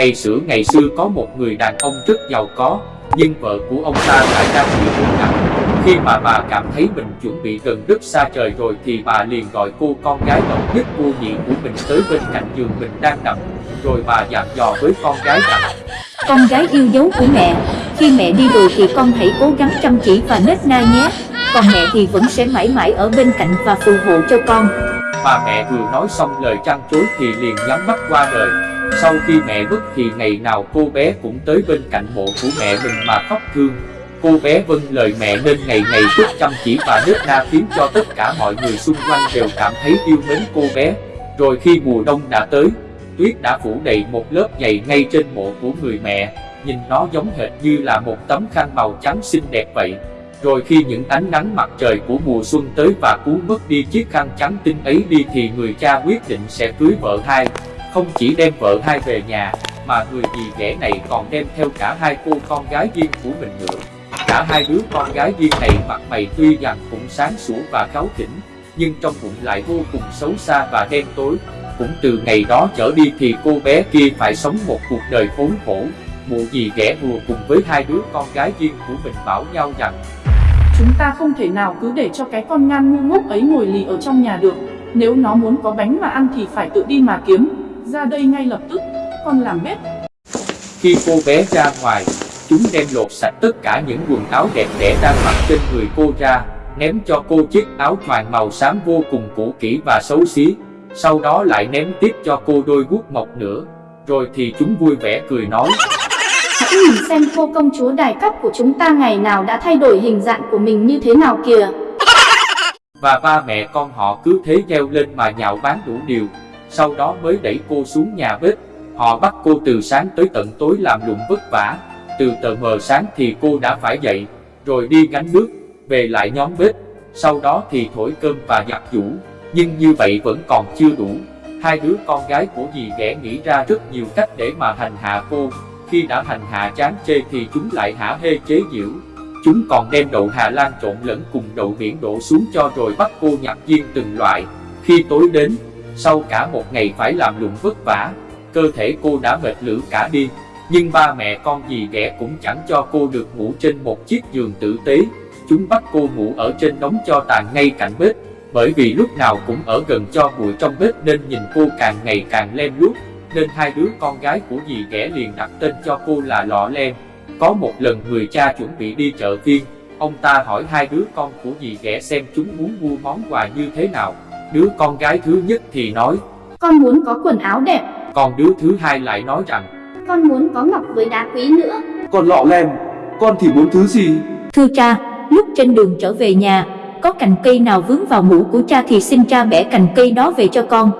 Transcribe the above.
Ngày xưa ngày xưa có một người đàn ông rất giàu có, nhưng vợ của ông ta lại đang bị bệnh nặng. Khi mà bà cảm thấy mình chuẩn bị gần đất xa trời rồi thì bà liền gọi cô con gái độc nhất vô nhị của mình tới bên cạnh giường mình đang nằm. Rồi bà dặn dò với con gái rằng Con gái yêu dấu của mẹ, khi mẹ đi rồi thì con hãy cố gắng chăm chỉ và nết na nhé. Còn mẹ thì vẫn sẽ mãi mãi ở bên cạnh và phù hộ cho con. Bà mẹ vừa nói xong lời trăn trối thì liền nhắm mắt qua đời. Sau khi mẹ mất thì ngày nào cô bé cũng tới bên cạnh mộ của mẹ mình mà khóc thương. Cô bé vâng lời mẹ nên ngày ngày rất chăm chỉ và nết na khiến cho tất cả mọi người xung quanh đều cảm thấy yêu mến cô bé. Rồi khi mùa đông đã tới, tuyết đã phủ đầy một lớp dày ngay trên mộ của người mẹ, nhìn nó giống hệt như là một tấm khăn màu trắng xinh đẹp vậy. Rồi khi những ánh nắng mặt trời của mùa xuân tới và cuốn mất đi chiếc khăn trắng tinh ấy đi thì người cha quyết định sẽ cưới vợ hai. Không chỉ đem vợ hai về nhà, mà người dì ghẻ này còn đem theo cả hai cô con gái riêng của mình nữa. Cả hai đứa con gái riêng này mặt mày tuy rằng cũng sáng sủa và cáu khỉnh, nhưng trong bụng lại vô cùng xấu xa và đen tối. Cũng từ ngày đó trở đi thì cô bé kia phải sống một cuộc đời khốn khổ. Mụ dì ghẻ hùa cùng với hai đứa con gái riêng của mình bảo nhau rằng Chúng ta không thể nào cứ để cho cái con ngan ngu ngốc ấy ngồi lì ở trong nhà được Nếu nó muốn có bánh mà ăn thì phải tự đi mà kiếm ra đây ngay lập tức, con làm bếp Khi cô bé ra ngoài, chúng đem lột sạch tất cả những quần áo đẹp đẽ đang mặc trên người cô ra, ném cho cô chiếc áo choàng màu xám vô cùng cũ kỹ và xấu xí. Sau đó lại ném tiếp cho cô đôi guốc mộc nữa. Rồi thì chúng vui vẻ cười nói. Hãy nhìn xem cô công chúa đài cấp của chúng ta ngày nào đã thay đổi hình dạng của mình như thế nào kìa. Và ba mẹ con họ cứ thế leo lên mà nhạo báng đủ điều. Sau đó mới đẩy cô xuống nhà bếp. Họ bắt cô từ sáng tới tận tối làm lụng vất vả. Từ tờ mờ sáng thì cô đã phải dậy, rồi đi gánh nước, về lại nhóm bếp. Sau đó thì thổi cơm và giặt giũ. Nhưng như vậy vẫn còn chưa đủ. Hai đứa con gái của dì ghẻ nghĩ ra rất nhiều cách để mà hành hạ cô. Khi đã hành hạ chán chê thì chúng lại hả hê chế giễu. Chúng còn đem đậu Hà Lan trộn lẫn cùng đậu biển đổ xuống cho rồi bắt cô nhặt viên từng loại. Khi tối đến, sau cả một ngày phải làm lụng vất vả, cơ thể cô đã mệt lử cả đi. Nhưng ba mẹ con dì ghẻ cũng chẳng cho cô được ngủ trên một chiếc giường tử tế. Chúng bắt cô ngủ ở trên đống cho tàn ngay cạnh bếp. Bởi vì lúc nào cũng ở gần cho bụi trong bếp nên nhìn cô càng ngày càng lem luốc. Nên hai đứa con gái của dì ghẻ liền đặt tên cho cô là Lọ Lem. Có một lần người cha chuẩn bị đi chợ phiên, ông ta hỏi hai đứa con của dì ghẻ xem chúng muốn mua món quà như thế nào. Đứa con gái thứ nhất thì nói, Con muốn có quần áo đẹp, còn đứa thứ hai lại nói rằng, con muốn có ngọc với đá quý nữa. Còn lọ lem, con thì muốn thứ gì? Thưa cha, lúc trên đường trở về nhà, có cành cây nào vướng vào mũ của cha thì xin cha bẻ cành cây đó về cho con.